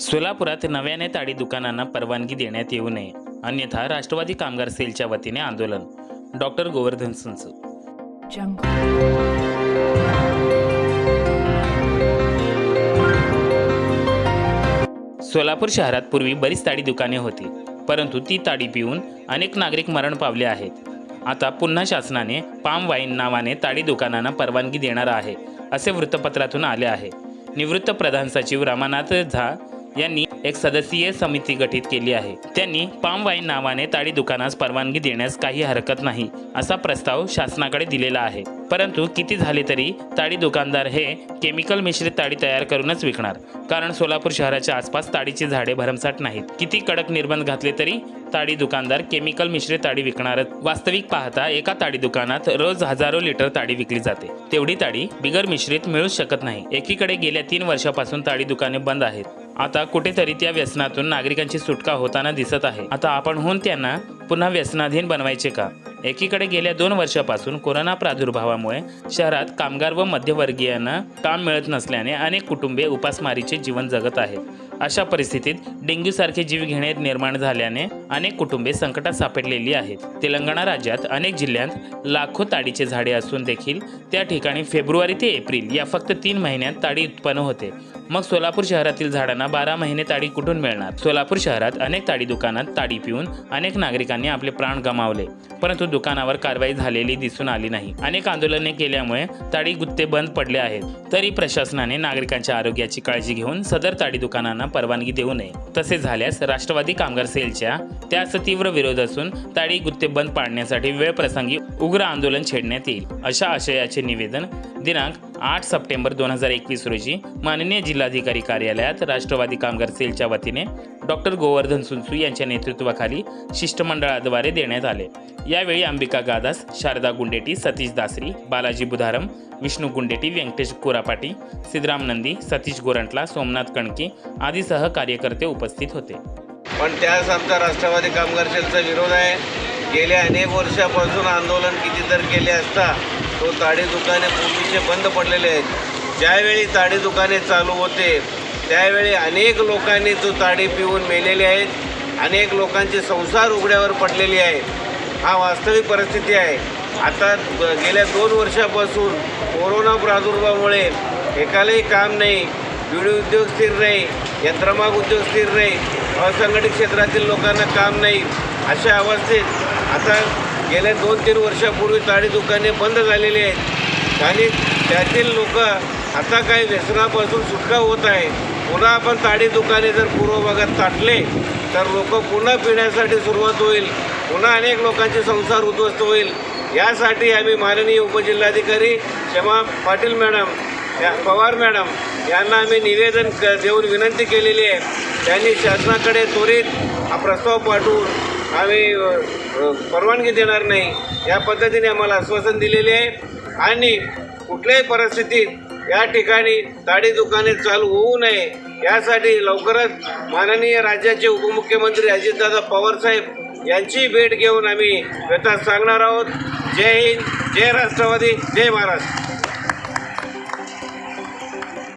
सोलापुरात नव्याने ताडी दुकानांना परवानगी देण्यात येऊ नये अन्यथा राष्ट्रवादी कामगार सेलच्या वतीने आंदोलन. डॉक्टर गोवर्धन संच सोलापूर शहरात पूर्वी बरीच ताडी दुकाने होती परंतु ती ताडी पिऊन अनेक नागरिक मरण पावले आहेत. आता पुन्हा शासनाने पाम वाईन नावाने ताडी दुकानांना परवानगी देणार आहे असे वृत्तपत्रातून आले आहे. निवृत्त प्रधान सचिव रमानाथ झा यांनी एक सदस्यीय समिती गठीत केली आहे. त्यांनी पाम वाईन नावाने ताडी दुकानास परवानगी देण्यास काही हरकत नाही असा प्रस्ताव शासनाकडे दिलेला आहे. परंतु किती झाले तरी ताडी दुकानदार हे केमिकल मिश्रित ताडी तयार करूनच विकणार. कारण सोलापूर शहराच्या आसपास ताडीची झाडे भरमसाठ नाहीत. किती कडक निर्बंध घातले तरी ताडी दुकानदार केमिकल मिश्रित ताडी विकणारच. वास्तविक पाहता एका ताडी दुकानात रोज हजारो लिटर ताडी विकली जाते. तेवढी ताडी बिगर मिश्रित मिळूच शकत नाही. एकीकडे गेल्या तीन वर्षापासून ताडी दुकाने बंद आहेत. आता कुठेतरी त्या व्यसनातून नागरिकांची सुटका होताना दिसत आहे. आता आपण होऊन त्यांना पुन्हा व्यसनाधीन बनवायचे का? एकीकडे गेल्या दोन वर्षापासून कोरोना प्रादुर्भावामुळे शहरात कामगार व मध्यवर्गीयांना काम मिळत नसल्याने अनेक कुटुंबे उपासमारीचे जीवन जगत आहेत. अशा परिस्थितीत डेंग्यूसारखे जीवघेणे निर्माण झाल्याने अनेक कुटुंबे संकटात सापडलेली आहेत. तेलंगणा राज्यात अनेक जिल्ह्यात लाखो ताडीचे झाडे असून देखील त्या ठिकाणी फेब्रुवारी ते एप्रिल या फक्त तीन महिन्यात ताडी उत्पन्न होते. मग सोलापूर शहरातील झाडांना बारा महिने ताडी कुठून मिळणार? सोलापूर शहरात अनेक ताडी दुकानात ताडी पिऊन अनेक नागरिकांनी आपले प्राण गमावले. परंतु दुकानावर कारवाई झालेली दिसून आली नाही. अनेक आंदोलने केल्यामुळे ताडी गुत्ते बंद पडले आहेत. तरी प्रशासनाने नागरिकांच्या आरोग्याची काळजी घेऊन सदर ताडी दुकानांना परवानगी देऊ नये. तसे झाल्यास राष्ट्रवादी कामगार सेलच्या त्यास तीव्र विरोध असून ताडी गुत्ते बंद पाडण्यासाठी वेळ प्रसंगी उग्र आंदोलन छेडण्यात येईल. अशा आशयाचे निवेदन दिनांक आठ सप्टेंबर दोन हजार एकवीस रोजी माननीय जिल्हाधिकारी कार्यालयात राष्ट्रवादी कामगार सेलच्या वतीने डॉक्टर गोवर्धन सुनसू यांच्या नेतृत्वाखाली शिष्टमंडळाद्वारे देण्यात आले. यावेळी अंबिका गादास शारदा गुंडेटी सतीश दासरी बालाजी बुधारम विष्णू गुंडेटी व्यंकटेश कोरापाटी सिद्धराम नंदी सतीश गोरंटला सोमनाथ कणके आदीसह कार्यकर्ते उपस्थित होते. पण त्यास आमचा राष्ट्रवादी कामगार सेलचा विरोध आहे. गेल्या अनेक वर्षापासून आंदोलन किती तर केले असता तो ताडी दुकाने पूर्वीचे बंद पडलेले आहेत. ज्यावेळी ताडी दुकाने चालू होते त्यावेळी अनेक लोकांनी तो ताडी पिऊन मेलेले आहेत. अनेक लोकांचे संसार उघड्यावर पडलेले आहेत. हा वास्तविक परिस्थिती आहे. आता गेल्या दोन वर्षापासून कोरोना प्रादुर्भावामुळे एकालाही काम नाही विडी उद्योग स्थिर नाही यंत्रमाग उद्योग स्थिर नाही असंघटित क्षेत्रातील लोकांना काम नाही अशा अवस्थेत आता गेल्या दोन तीन वर्षापूर्वी ताडी दुकाने बंद झालेली आहेत. आणि त्यातील लोक आता काही व्यसनापासून सुटका होत आहे. पुन्हा आपण ताडी दुकाने जर पूर्व भागात ताटले तर लोक पुन्हा पिण्यासाठी सुरुवात होईल. पुन्हा अनेक लोकांचे संसार उद्ध्वस्त होईल. यासाठी आम्ही माननीय उपजिल्हाधिकारी क्षमा पाटील मॅडम या पवार मॅडम यांना आम्ही निवेदन क देऊन विनंती केलेली आहे. त्यांनी शासनाकडे त्वरित हा प्रस्ताव पाठवून आम्ही परवानगी देणार नाही. या पद्धतीने आम्हाला आश्वासन दिलेले आहे. आणि कुठल्याही परिस्थितीत या ठिकाणी दाढी दुकाने चालू होऊ नये. यासाठी लवकरच माननीय राज्याचे उपमुख्यमंत्री अजितदादा पवारसाहेब यांची भेट घेऊन आम्ही व्यथा सांगणार आहोत. जय हिंद जय राष्ट्रवादी जय महाराष्ट्र.